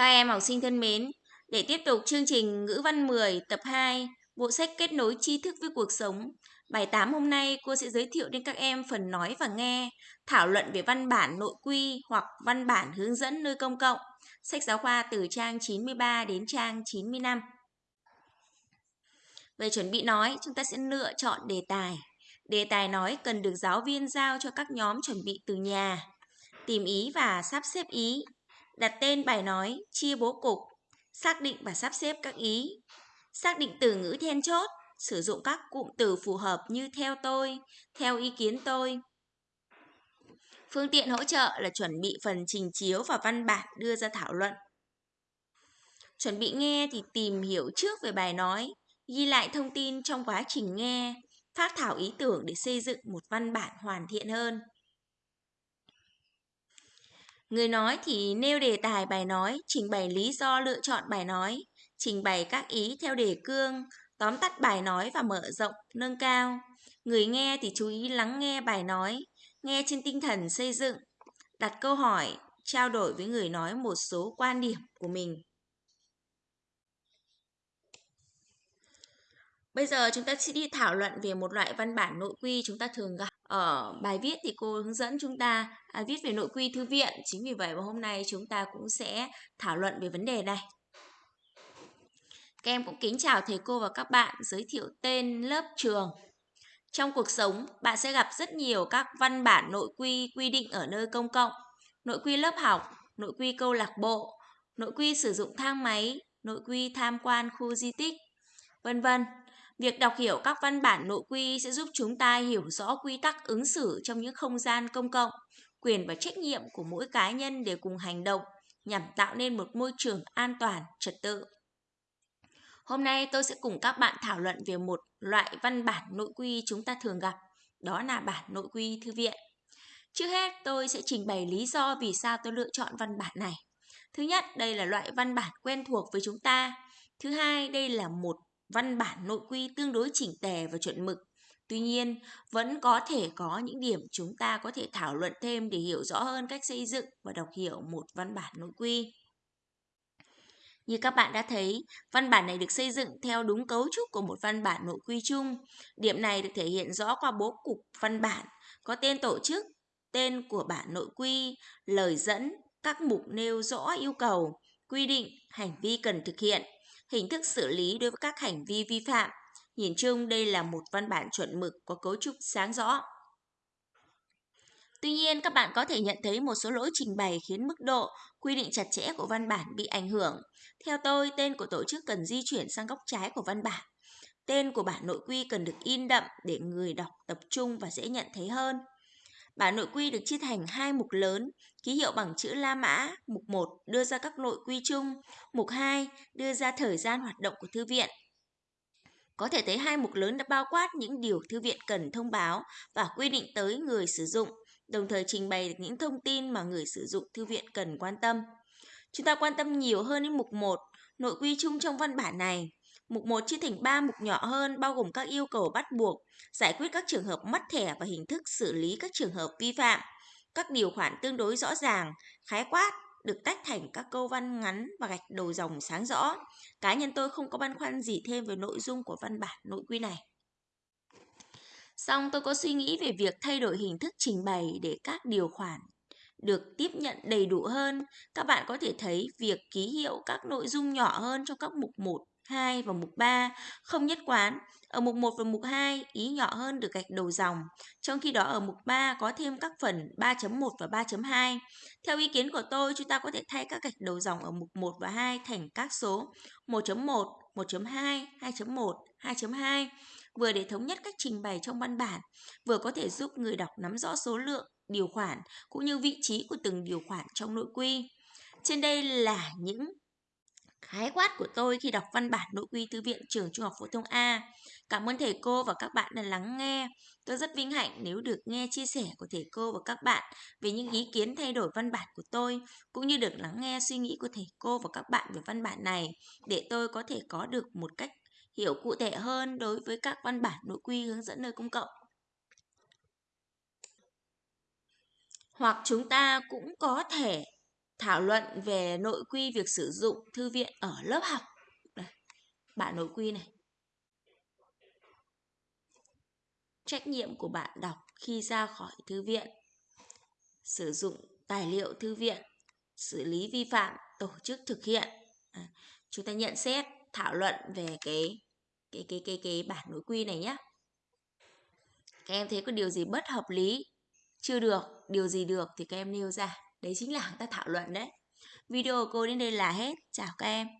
Các em học sinh thân mến, để tiếp tục chương trình ngữ văn 10 tập 2, bộ sách kết nối tri thức với cuộc sống. Bài 8 hôm nay cô sẽ giới thiệu đến các em phần nói và nghe, thảo luận về văn bản nội quy hoặc văn bản hướng dẫn nơi công cộng. Sách giáo khoa từ trang 93 đến trang 95. Về chuẩn bị nói, chúng ta sẽ lựa chọn đề tài. Đề tài nói cần được giáo viên giao cho các nhóm chuẩn bị từ nhà. Tìm ý và sắp xếp ý đặt tên bài nói, chia bố cục, xác định và sắp xếp các ý, xác định từ ngữ then chốt, sử dụng các cụm từ phù hợp như theo tôi, theo ý kiến tôi. Phương tiện hỗ trợ là chuẩn bị phần trình chiếu và văn bản đưa ra thảo luận. Chuẩn bị nghe thì tìm hiểu trước về bài nói, ghi lại thông tin trong quá trình nghe, phát thảo ý tưởng để xây dựng một văn bản hoàn thiện hơn. Người nói thì nêu đề tài bài nói, trình bày lý do lựa chọn bài nói, trình bày các ý theo đề cương, tóm tắt bài nói và mở rộng, nâng cao. Người nghe thì chú ý lắng nghe bài nói, nghe trên tinh thần xây dựng, đặt câu hỏi, trao đổi với người nói một số quan điểm của mình. Bây giờ chúng ta sẽ đi thảo luận về một loại văn bản nội quy chúng ta thường gặp. Ở bài viết thì cô hướng dẫn chúng ta à, viết về nội quy thư viện. Chính vì vậy mà hôm nay chúng ta cũng sẽ thảo luận về vấn đề này. Các em cũng kính chào thầy cô và các bạn, giới thiệu tên lớp trường. Trong cuộc sống, bạn sẽ gặp rất nhiều các văn bản nội quy quy định ở nơi công cộng, nội quy lớp học, nội quy câu lạc bộ, nội quy sử dụng thang máy, nội quy tham quan khu di tích, vân vân. Việc đọc hiểu các văn bản nội quy sẽ giúp chúng ta hiểu rõ quy tắc ứng xử trong những không gian công cộng, quyền và trách nhiệm của mỗi cá nhân để cùng hành động nhằm tạo nên một môi trường an toàn, trật tự. Hôm nay tôi sẽ cùng các bạn thảo luận về một loại văn bản nội quy chúng ta thường gặp, đó là bản nội quy thư viện. Trước hết, tôi sẽ trình bày lý do vì sao tôi lựa chọn văn bản này. Thứ nhất, đây là loại văn bản quen thuộc với chúng ta. Thứ hai, đây là một văn bản nội quy tương đối chỉnh tề và chuẩn mực. Tuy nhiên, vẫn có thể có những điểm chúng ta có thể thảo luận thêm để hiểu rõ hơn cách xây dựng và đọc hiểu một văn bản nội quy. Như các bạn đã thấy, văn bản này được xây dựng theo đúng cấu trúc của một văn bản nội quy chung. Điểm này được thể hiện rõ qua bố cục văn bản, có tên tổ chức, tên của bản nội quy, lời dẫn, các mục nêu rõ yêu cầu, quy định, hành vi cần thực hiện, hình thức xử lý đối với các hành vi vi phạm. Nhìn chung đây là một văn bản chuẩn mực có cấu trúc sáng rõ. Tuy nhiên, các bạn có thể nhận thấy một số lỗi trình bày khiến mức độ quy định chặt chẽ của văn bản bị ảnh hưởng. Theo tôi, tên của tổ chức cần di chuyển sang góc trái của văn bản. Tên của bản nội quy cần được in đậm để người đọc tập trung và dễ nhận thấy hơn. Bản nội quy được chia thành hai mục lớn, ký hiệu bằng chữ La Mã, mục 1 đưa ra các nội quy chung, mục 2 đưa ra thời gian hoạt động của thư viện. Có thể thấy hai mục lớn đã bao quát những điều thư viện cần thông báo và quy định tới người sử dụng, đồng thời trình bày được những thông tin mà người sử dụng thư viện cần quan tâm. Chúng ta quan tâm nhiều hơn đến mục 1, nội quy chung trong văn bản này. Mục 1 chia thành 3 mục nhỏ hơn bao gồm các yêu cầu bắt buộc, giải quyết các trường hợp mất thẻ và hình thức xử lý các trường hợp vi phạm. Các điều khoản tương đối rõ ràng, khái quát, được tách thành các câu văn ngắn và gạch đầu dòng sáng rõ. Cá nhân tôi không có băn khoăn gì thêm về nội dung của văn bản nội quy này. Xong tôi có suy nghĩ về việc thay đổi hình thức trình bày để các điều khoản được tiếp nhận đầy đủ hơn. Các bạn có thể thấy việc ký hiệu các nội dung nhỏ hơn trong các mục 1, 2 và mục 3 không nhất quán. Ở mục 1 và mục 2, ý nhỏ hơn được gạch đầu dòng, trong khi đó ở mục 3 có thêm các phần 3.1 và 3.2. Theo ý kiến của tôi, chúng ta có thể thay các gạch đầu dòng ở mục 1 và 2 thành các số 1.1, 1.2, 2.1, 2.2, vừa để thống nhất cách trình bày trong văn bản, vừa có thể giúp người đọc nắm rõ số lượng, điều khoản cũng như vị trí của từng điều khoản trong nội quy. Trên đây là những khái quát của tôi khi đọc văn bản nội quy thư viện trường trung học phổ thông A. Cảm ơn thầy cô và các bạn đã lắng nghe. Tôi rất vinh hạnh nếu được nghe chia sẻ của thầy cô và các bạn về những ý kiến thay đổi văn bản của tôi, cũng như được lắng nghe suy nghĩ của thầy cô và các bạn về văn bản này, để tôi có thể có được một cách hiểu cụ thể hơn đối với các văn bản nội quy hướng dẫn nơi công cộng. Hoặc chúng ta cũng có thể thảo luận về nội quy việc sử dụng thư viện ở lớp học. Đây, bản nội quy này. Trách nhiệm của bạn đọc khi ra khỏi thư viện. Sử dụng tài liệu thư viện, xử lý vi phạm, tổ chức thực hiện. À, chúng ta nhận xét, thảo luận về cái cái cái cái cái bản nội quy này nhé. Các em thấy có điều gì bất hợp lý, chưa được, điều gì được thì các em nêu ra. Đấy chính là chúng ta thảo luận đấy. Video của cô đến đây là hết. Chào các em.